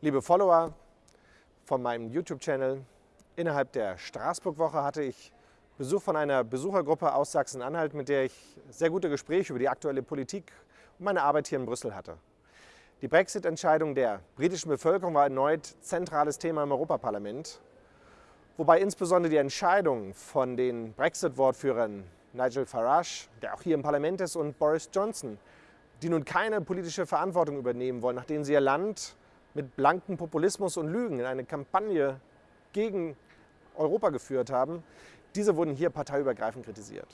Liebe Follower von meinem YouTube-Channel, innerhalb der Straßburg-Woche hatte ich Besuch von einer Besuchergruppe aus Sachsen-Anhalt, mit der ich sehr gute Gespräche über die aktuelle Politik und meine Arbeit hier in Brüssel hatte. Die Brexit-Entscheidung der britischen Bevölkerung war erneut zentrales Thema im Europaparlament, wobei insbesondere die Entscheidung von den Brexit-Wortführern Nigel Farage, der auch hier im Parlament ist, und Boris Johnson, die nun keine politische Verantwortung übernehmen wollen, nachdem sie ihr Land mit blankem Populismus und Lügen in eine Kampagne gegen Europa geführt haben, diese wurden hier parteiübergreifend kritisiert.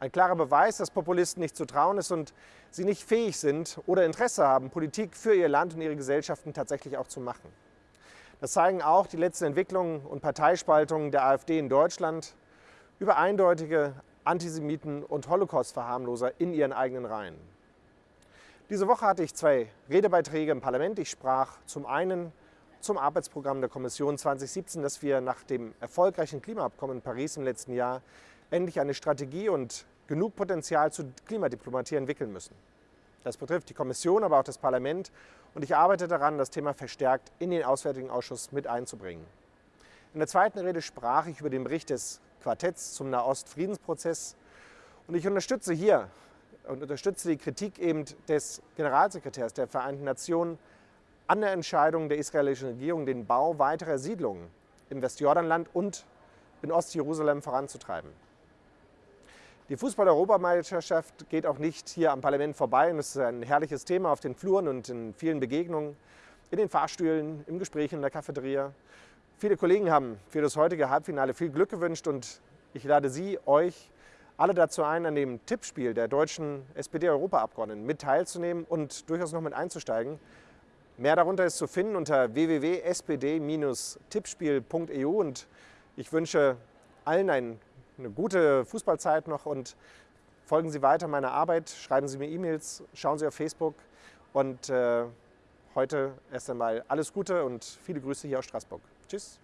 Ein klarer Beweis, dass Populisten nicht zu trauen ist und sie nicht fähig sind oder Interesse haben, Politik für ihr Land und ihre Gesellschaften tatsächlich auch zu machen. Das zeigen auch die letzten Entwicklungen und Parteispaltungen der AfD in Deutschland über eindeutige Antisemiten und Holocaust-Verharmloser in ihren eigenen Reihen. Diese Woche hatte ich zwei Redebeiträge im Parlament. Ich sprach zum einen zum Arbeitsprogramm der Kommission 2017, dass wir nach dem erfolgreichen Klimaabkommen in Paris im letzten Jahr endlich eine Strategie und genug Potenzial zur Klimadiplomatie entwickeln müssen. Das betrifft die Kommission, aber auch das Parlament und ich arbeite daran, das Thema verstärkt in den Auswärtigen Ausschuss mit einzubringen. In der zweiten Rede sprach ich über den Bericht des Quartetts zum Nahost-Friedensprozess und ich unterstütze hier und unterstütze die Kritik eben des Generalsekretärs der Vereinten Nationen an der Entscheidung der israelischen Regierung, den Bau weiterer Siedlungen im Westjordanland und in Ostjerusalem voranzutreiben. Die Fußball-Europameisterschaft geht auch nicht hier am Parlament vorbei und es ist ein herrliches Thema auf den Fluren und in vielen Begegnungen, in den Fahrstühlen, im Gespräch in der Cafeteria. Viele Kollegen haben für das heutige Halbfinale viel Glück gewünscht und ich lade Sie, euch alle dazu ein, an dem Tippspiel der deutschen SPD-Europaabgeordneten mit teilzunehmen und durchaus noch mit einzusteigen. Mehr darunter ist zu finden unter www.spd-tippspiel.eu und ich wünsche allen ein, eine gute Fußballzeit noch und folgen Sie weiter meiner Arbeit, schreiben Sie mir E-Mails, schauen Sie auf Facebook und äh, heute erst einmal alles Gute und viele Grüße hier aus Straßburg. Tschüss.